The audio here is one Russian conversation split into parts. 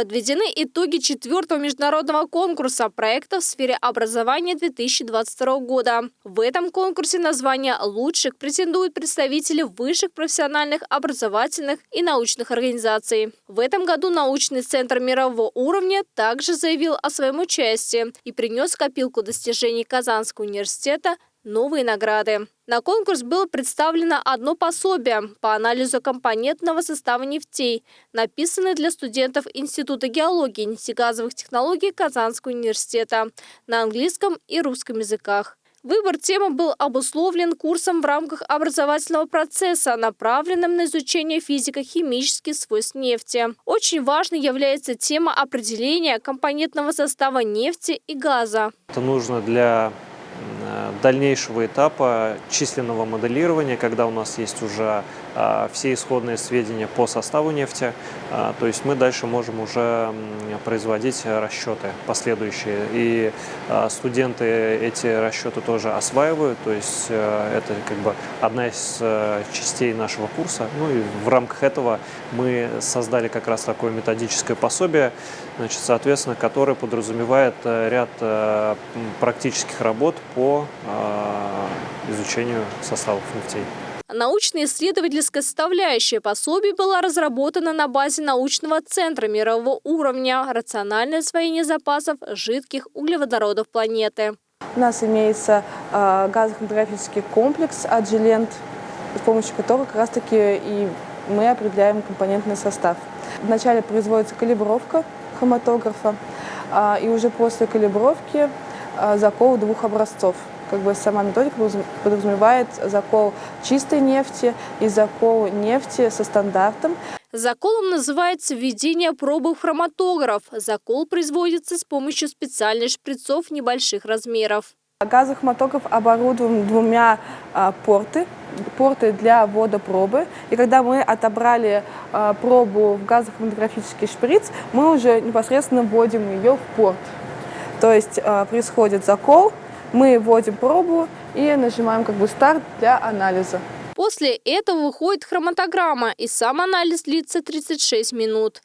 Подведены итоги четвертого международного конкурса проектов в сфере образования 2022 года. В этом конкурсе на звание лучших претендуют представители высших профессиональных образовательных и научных организаций. В этом году научный центр мирового уровня также заявил о своем участии и принес копилку достижений Казанского университета новые награды. На конкурс было представлено одно пособие по анализу компонентного состава нефтей, написанное для студентов Института геологии и нефтегазовых технологий Казанского университета на английском и русском языках. Выбор темы был обусловлен курсом в рамках образовательного процесса, направленным на изучение физико-химических свойств нефти. Очень важной является тема определения компонентного состава нефти и газа. Это нужно для дальнейшего этапа численного моделирования, когда у нас есть уже а, все исходные сведения по составу нефти, а, то есть мы дальше можем уже производить расчеты последующие. И а, студенты эти расчеты тоже осваивают, то есть это как бы одна из частей нашего курса. Ну и в рамках этого мы создали как раз такое методическое пособие, значит, соответственно, которое подразумевает ряд практических работ по изучению составов нефтей. Научно-исследовательская составляющая пособия была разработана на базе научного центра мирового уровня «Рациональное освоение запасов жидких углеводородов планеты». У нас имеется э, газохроматографический комплекс «Аджилент», с помощью которого как раз-таки и мы определяем компонентный состав. Вначале производится калибровка хроматографа, э, и уже после калибровки закол двух образцов – как бы сама методика подразумевает закол чистой нефти и закол нефти со стандартом. Заколом называется введение пробы в хроматограф. Закол производится с помощью специальных шприцов небольших размеров. Газохроматограф оборудован двумя а, порты, порты для ввода пробы. И когда мы отобрали а, пробу в газохроматографический шприц, мы уже непосредственно вводим ее в порт. То есть а, происходит закол, мы вводим пробу и нажимаем как бы старт для анализа. После этого выходит хроматограмма, и сам анализ длится 36 минут.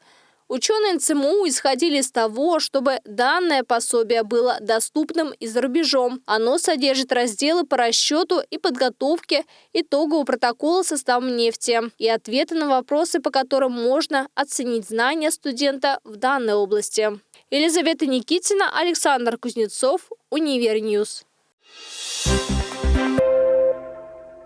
Ученые НЦМУ исходили из того, чтобы данное пособие было доступным и за рубежом. Оно содержит разделы по расчету и подготовке итогового протокола состава нефти и ответы на вопросы, по которым можно оценить знания студента в данной области. Елизавета Никитина, Александр Кузнецов, Univer News. Thank